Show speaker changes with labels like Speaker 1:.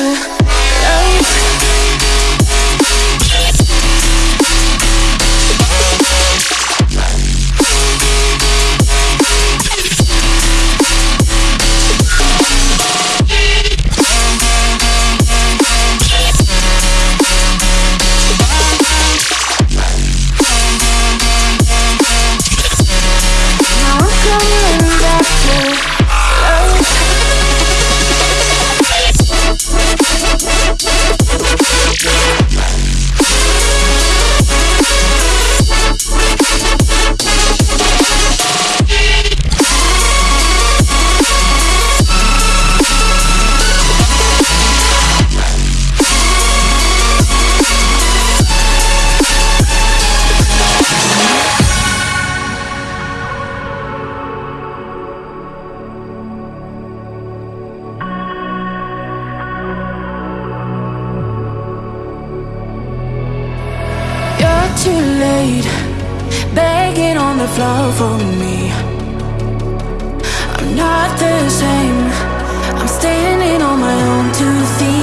Speaker 1: you too late, begging on the floor for me. I'm not the same. I'm standing on my own two feet.